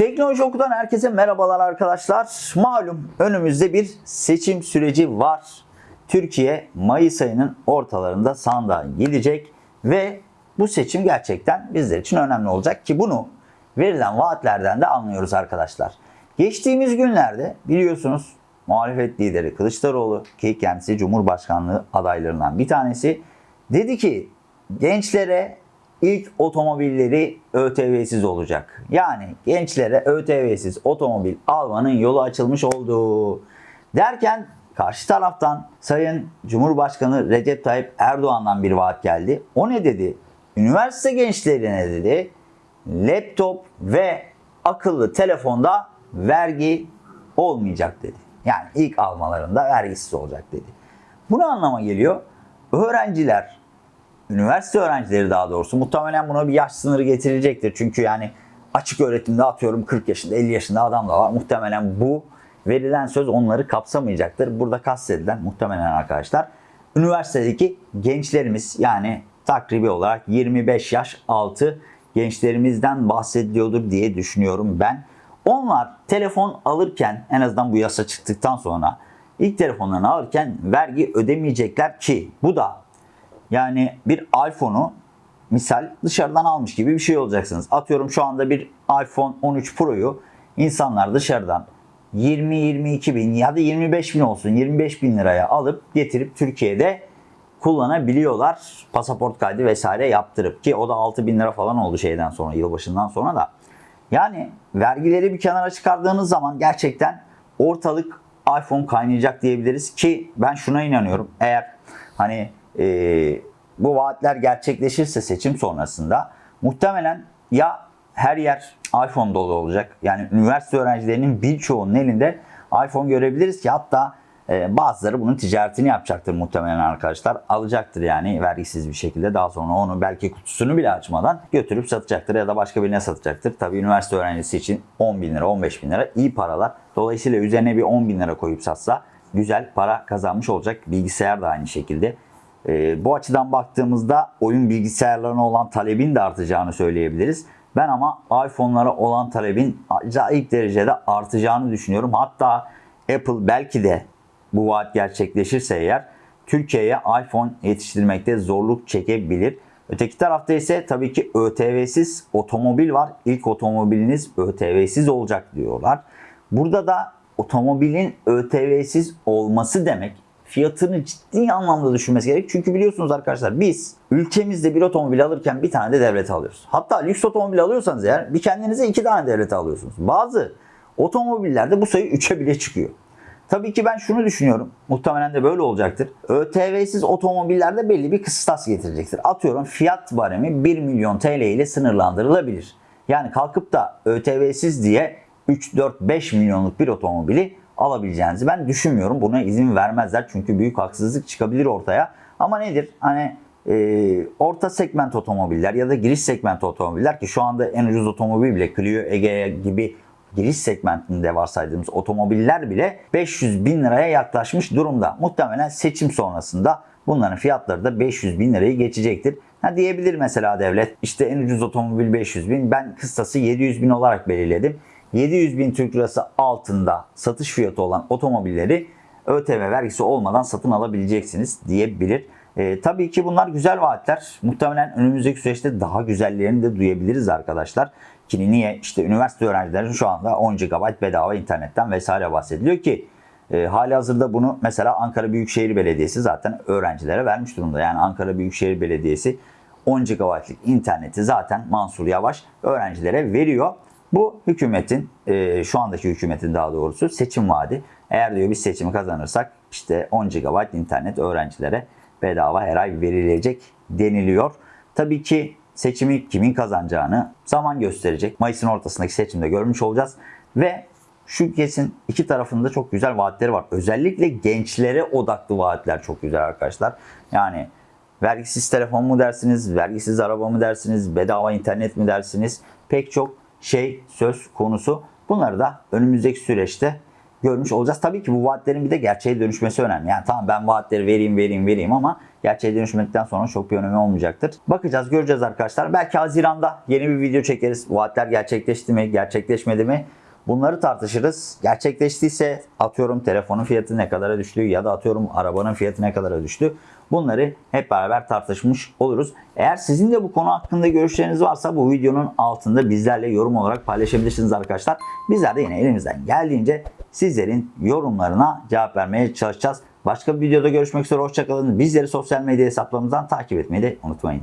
Teknoloji Oku'dan herkese merhabalar arkadaşlar. Malum önümüzde bir seçim süreci var. Türkiye Mayıs ayının ortalarında sandığa gidecek ve bu seçim gerçekten bizler için önemli olacak ki bunu verilen vaatlerden de anlıyoruz arkadaşlar. Geçtiğimiz günlerde biliyorsunuz muhalefet lideri Kılıçdaroğlu ki kendisi Cumhurbaşkanlığı adaylarından bir tanesi dedi ki gençlere ilk otomobilleri ÖTV'siz olacak. Yani gençlere ÖTV'siz otomobil almanın yolu açılmış oldu. Derken karşı taraftan Sayın Cumhurbaşkanı Recep Tayyip Erdoğan'dan bir vaat geldi. O ne dedi? Üniversite gençlerine dedi laptop ve akıllı telefonda vergi olmayacak dedi. Yani ilk almalarında vergisiz olacak dedi. Bu ne anlama geliyor? Öğrenciler, üniversite öğrencileri daha doğrusu muhtemelen buna bir yaş sınırı getirilecektir. Çünkü yani açık öğretimde atıyorum 40 yaşında 50 yaşında adam da var. Muhtemelen bu verilen söz onları kapsamayacaktır. Burada kastedilen muhtemelen arkadaşlar üniversitedeki gençlerimiz yani takribi olarak 25 yaş altı gençlerimizden bahsediliyordur diye düşünüyorum ben. Onlar telefon alırken en azından bu yasa çıktıktan sonra ilk telefonlarını alırken vergi ödemeyecekler ki bu da yani bir iPhone'u misal dışarıdan almış gibi bir şey olacaksınız. Atıyorum şu anda bir iPhone 13 Pro'yu insanlar dışarıdan 20-22 bin ya da 25 bin olsun 25 bin liraya alıp getirip Türkiye'de kullanabiliyorlar. Pasaport kaydı vesaire yaptırıp ki o da 6 bin lira falan oldu şeyden sonra yılbaşından sonra da. Yani vergileri bir kenara çıkardığınız zaman gerçekten ortalık iPhone kaynayacak diyebiliriz ki ben şuna inanıyorum. Eğer hani e, bu vaatler gerçekleşirse seçim sonrasında muhtemelen ya her yer iPhone dolu olacak. Yani üniversite öğrencilerinin birçoğunun elinde iPhone görebiliriz ki hatta e, bazıları bunun ticaretini yapacaktır muhtemelen arkadaşlar. Alacaktır yani vergisiz bir şekilde. Daha sonra onu belki kutusunu bile açmadan götürüp satacaktır ya da başka birine satacaktır. Tabii üniversite öğrencisi için 10 bin lira 15 bin lira iyi paralar. Dolayısıyla üzerine bir 10 bin lira koyup satsa güzel para kazanmış olacak. Bilgisayar da aynı şekilde. E, bu açıdan baktığımızda oyun bilgisayarlarına olan talebin de artacağını söyleyebiliriz. Ben ama iPhone'lara olan talebin acayip derecede artacağını düşünüyorum. Hatta Apple belki de bu vaat gerçekleşirse eğer Türkiye'ye iPhone yetiştirmekte zorluk çekebilir. Öteki tarafta ise tabii ki ÖTV'siz otomobil var. İlk otomobiliniz ÖTV'siz olacak diyorlar. Burada da otomobilin ÖTV'siz olması demek fiyatını ciddi anlamda düşürmesi gerek. Çünkü biliyorsunuz arkadaşlar biz ülkemizde bir otomobil alırken bir tane de devlet alıyoruz. Hatta lüks otomobil alıyorsanız eğer bir kendinize iki tane devlet alıyorsunuz. Bazı otomobillerde bu sayı 3'e bile çıkıyor. Tabii ki ben şunu düşünüyorum. Muhtemelen de böyle olacaktır. ÖTV'siz otomobillerde belli bir kıstas getirecektir. Atıyorum fiyat baremi 1 milyon TL ile sınırlandırılabilir. Yani kalkıp da ÖTV'siz diye 3, 4, 5 milyonluk bir otomobili alabileceğinizi ben düşünmüyorum. Buna izin vermezler çünkü büyük haksızlık çıkabilir ortaya. Ama nedir? Hani e, orta segment otomobiller ya da giriş segment otomobiller ki şu anda en ucuz otomobil bile Clio, Egea gibi giriş segmentinde varsaydığımız otomobiller bile 500 bin liraya yaklaşmış durumda. Muhtemelen seçim sonrasında bunların fiyatları da 500 bin lirayı geçecektir. Ha diyebilir mesela devlet işte en ucuz otomobil 500 bin ben kıstası 700 bin olarak belirledim. 700 bin Türk lirası altında satış fiyatı olan otomobilleri ÖTV vergisi olmadan satın alabileceksiniz diyebilir. E, tabii ki bunlar güzel vaatler. Muhtemelen önümüzdeki süreçte daha güzellerini de duyabiliriz arkadaşlar. Ki niye? İşte üniversite öğrencilerinin şu anda 10 GB bedava internetten vesaire bahsediliyor ki e, hali hazırda bunu mesela Ankara Büyükşehir Belediyesi zaten öğrencilere vermiş durumda. Yani Ankara Büyükşehir Belediyesi 10 GB'lık interneti zaten Mansur Yavaş öğrencilere veriyor. Bu hükümetin, e, şu andaki hükümetin daha doğrusu seçim vaadi. Eğer diyor biz seçimi kazanırsak işte 10 GB internet öğrencilere bedava her ay verilecek deniliyor. Tabii ki seçimi kimin kazanacağını zaman gösterecek. Mayıs'ın ortasındaki seçimde görmüş olacağız. Ve şu kesin iki tarafında çok güzel vaatleri var. Özellikle gençlere odaklı vaatler çok güzel arkadaşlar. Yani vergisiz telefon mu dersiniz, vergisiz araba mı dersiniz, bedava internet mi dersiniz? Pek çok şey söz konusu. Bunları da önümüzdeki süreçte görmüş olacağız. Tabii ki bu vaatlerin bir de gerçeğe dönüşmesi önemli. Yani tamam ben vaatleri vereyim vereyim vereyim ama gerçeğe dönüşmekten sonra çok bir önemi olmayacaktır. Bakacağız, göreceğiz arkadaşlar. Belki Haziran'da yeni bir video çekeriz. Vaatler gerçekleşti mi, gerçekleşmedi mi? Bunları tartışırız. Gerçekleştiyse atıyorum telefonun fiyatı ne kadara düştü ya da atıyorum arabanın fiyatı ne kadara düştü. Bunları hep beraber tartışmış oluruz. Eğer sizin de bu konu hakkında görüşleriniz varsa bu videonun altında bizlerle yorum olarak paylaşabilirsiniz arkadaşlar. Bizler de yine elimizden geldiğince sizlerin yorumlarına cevap vermeye çalışacağız. Başka bir videoda görüşmek üzere. Hoşçakalın. Bizleri sosyal medya hesaplarımızdan takip etmeyi de unutmayın.